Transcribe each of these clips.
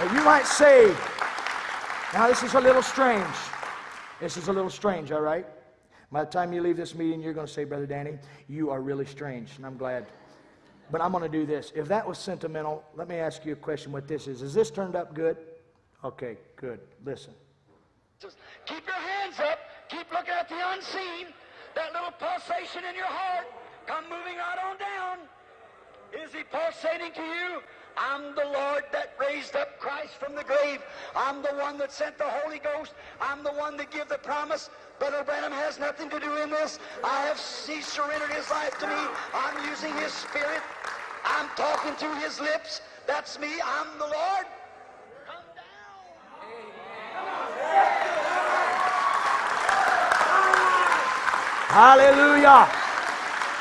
You might say, now this is a little strange. This is a little strange, all right? By the time you leave this meeting, you're going to say, Brother Danny, you are really strange, and I'm glad. But I'm going to do this. If that was sentimental, let me ask you a question what this is. Is this turned up good? Okay, good. Listen. Keep your hands up. Keep looking at the unseen. That little pulsation in your heart. Come moving right on down. Is he pulsating to you? I'm the Lord that raised up Christ from the grave. I'm the one that sent the Holy Ghost. I'm the one that gave the promise. Brother Branham has nothing to do in this. I have he surrendered his life to me. I'm using his spirit. I'm talking through his lips. That's me. I'm the Lord. Come down. Hallelujah.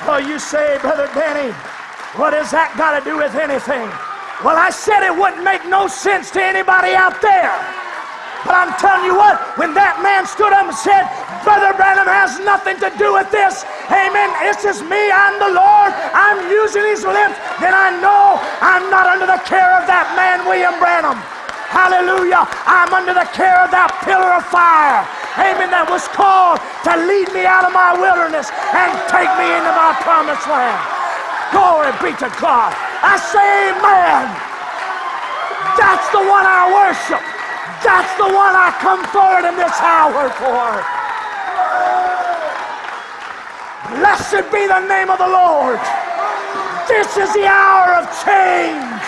Oh, you say, Brother Danny, what has that got to do with anything? Well, I said it wouldn't make no sense to anybody out there. But I'm telling you what, when that man stood up and said, Brother Branham has nothing to do with this, amen, it's just me, I'm the Lord, I'm using these lips, then I know I'm not under the care of that man, William Branham. Hallelujah. I'm under the care of that pillar of fire. Amen. That was called to lead me out of my wilderness and take me into my promised land. Glory be to God. I say amen. That's the one I worship. That's the one I come forward in this hour for. Blessed be the name of the Lord. This is the hour of change.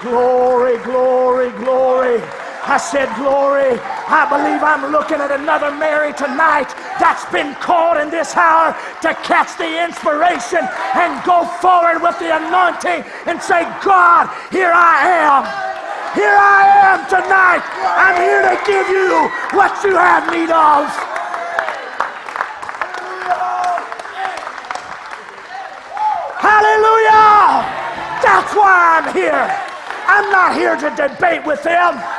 Glory, glory, glory. I said, Glory. I believe I'm looking at another Mary tonight that's been called in this hour to catch the inspiration and go forward with the anointing and say, God, here I am. Here I am tonight. I'm here to give you what you have need of. Hallelujah! That's why I'm here. I'm not here to debate with them.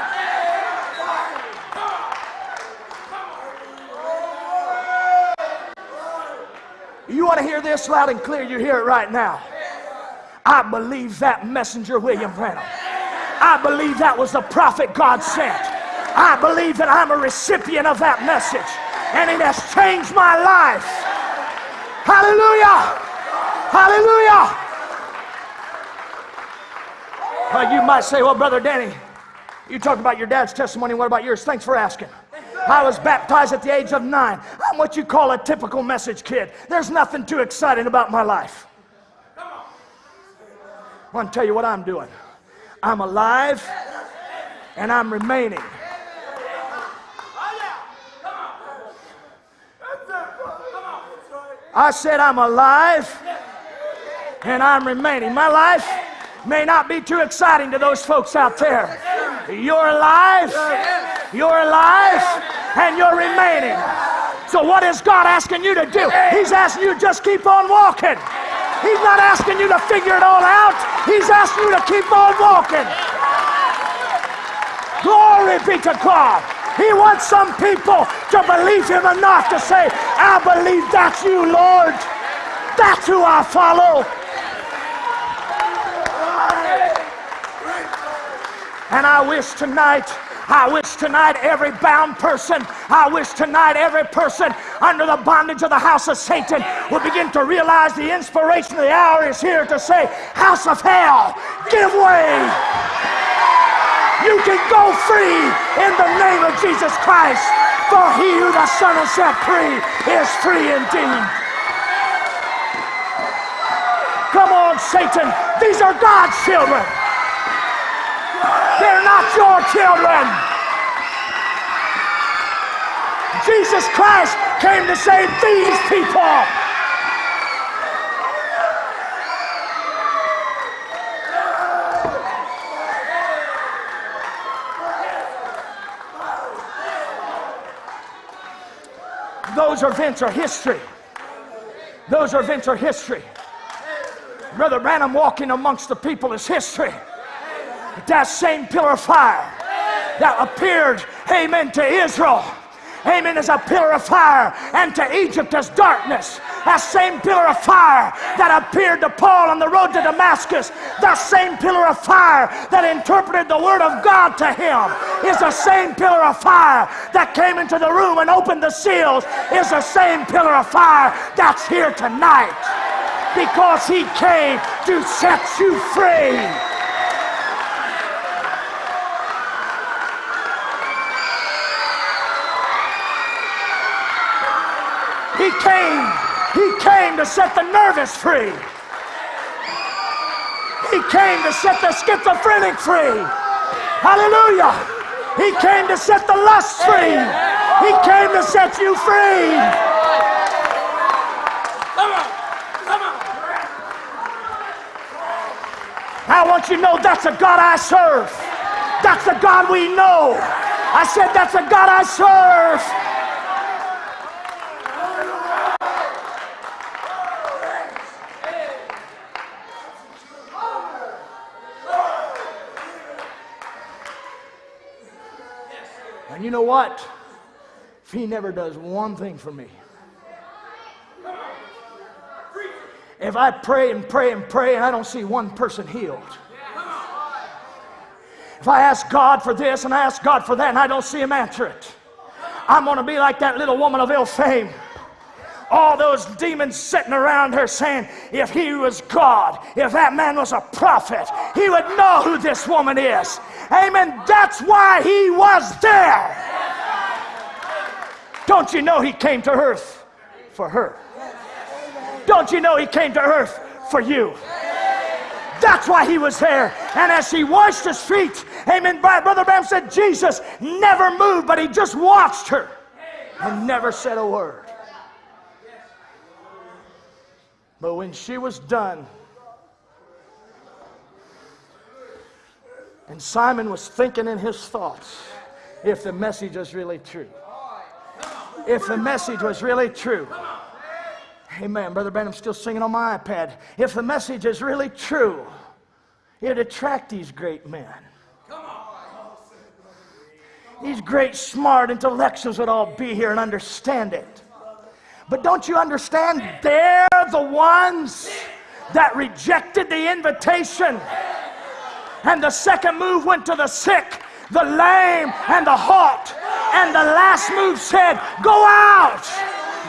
To hear this loud and clear? You hear it right now. I believe that messenger, William Branham. I believe that was the prophet God sent. I believe that I'm a recipient of that message, and it has changed my life. Hallelujah! Hallelujah! Well, you might say, well, Brother Danny, you talked about your dad's testimony. What about yours? Thanks for asking. I was baptized at the age of nine. I'm what you call a typical message kid. There's nothing too exciting about my life. I want to tell you what I'm doing. I'm alive and I'm remaining. I said I'm alive and I'm remaining. My life may not be too exciting to those folks out there. You're alive. You're alive and you're remaining. So, what is God asking you to do? He's asking you just keep on walking. He's not asking you to figure it all out, He's asking you to keep on walking. Glory be to God. He wants some people to believe Him enough to say, I believe that's you, Lord. That's who I follow. And I wish tonight I wish tonight every bound person, I wish tonight every person under the bondage of the house of Satan will begin to realize the inspiration of the hour is here to say, House of hell, give way. You can go free in the name of Jesus Christ. For he who the Son has set free is free indeed. Come on, Satan. These are God's children. They're not your children. Jesus Christ came to save these people. Those events are history. Those events are history. Brother Branham walking amongst the people is history that same pillar of fire that appeared, amen, to Israel, amen, is a pillar of fire, and to Egypt as darkness. That same pillar of fire that appeared to Paul on the road to Damascus, that same pillar of fire that interpreted the Word of God to him, is the same pillar of fire that came into the room and opened the seals, is the same pillar of fire that's here tonight. Because He came to set you free. He came, he came to set the nervous free. He came to set the schizophrenic free. Hallelujah. He came to set the lust free. He came to set you free. Come on. Come on. I want you to know that's a God I serve. That's the God we know. I said, that's a God I serve. You know what? If he never does one thing for me, if I pray and pray and pray and I don't see one person healed, if I ask God for this and I ask God for that and I don't see him answer it, I'm going to be like that little woman of ill fame all those demons sitting around her saying, if he was God, if that man was a prophet, he would know who this woman is. Amen. That's why he was there. Don't you know he came to earth for her? Don't you know he came to earth for you? That's why he was there. And as he washed his feet, amen, Brother Branham said Jesus never moved, but he just watched her and never said a word. But when she was done, and Simon was thinking in his thoughts, if the message was really true. If the message was really true. Amen. Brother Branham's still singing on my iPad. If the message is really true, it'd attract these great men. These great, smart intellectuals would all be here and understand it. But don't you understand? The ones that rejected the invitation. And the second move went to the sick, the lame, and the halt. And the last move said, Go out,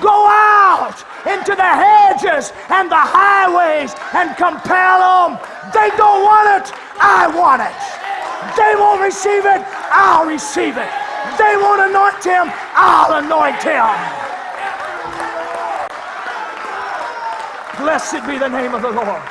go out into the hedges and the highways and compel them. They don't want it, I want it. They won't receive it, I'll receive it. They won't anoint him, I'll anoint him. Blessed be the name of the Lord.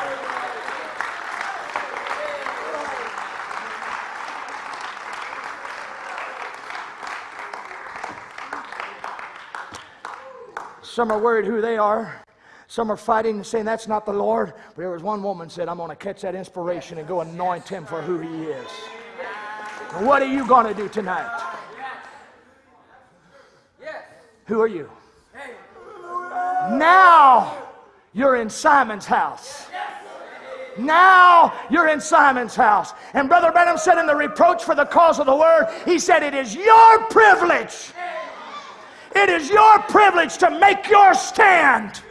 Some are worried who they are. Some are fighting and saying that's not the Lord. But there was one woman said, I'm going to catch that inspiration and go anoint him for who he is. what are you going to do tonight? Who are you? Hey. Now you're in Simon's house. Now you're in Simon's house. And Brother Branham said in the reproach for the cause of the word, he said, It is your privilege. It is your privilege to make your stand.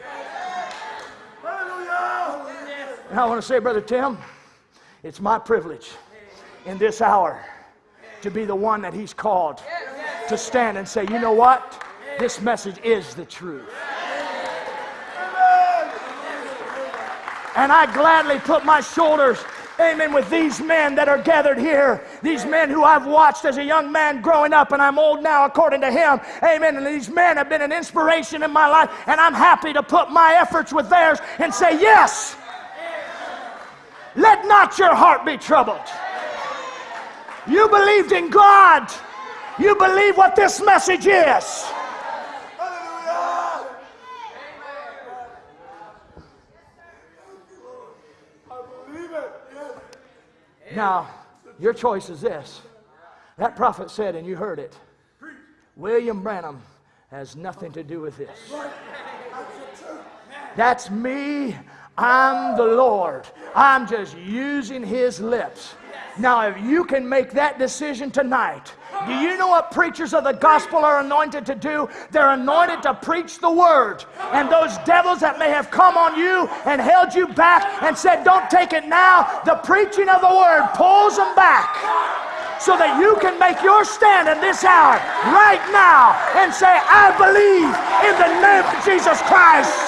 And I want to say, Brother Tim, it's my privilege in this hour to be the one that he's called to stand and say, you know what? This message is the truth. And I gladly put my shoulders, amen, with these men that are gathered here. These men who I've watched as a young man growing up, and I'm old now according to him. Amen. And these men have been an inspiration in my life, and I'm happy to put my efforts with theirs and say, Yes, let not your heart be troubled. You believed in God, you believe what this message is. Now, your choice is this. That prophet said, and you heard it William Branham has nothing to do with this. That's me. I'm the Lord. I'm just using his lips. Now, if you can make that decision tonight, Do you know what preachers of the gospel are anointed to do? They're anointed to preach the word. And those devils that may have come on you and held you back and said, Don't take it now, the preaching of the word pulls them back so that you can make your stand in this hour right now and say, I believe in the name of Jesus Christ.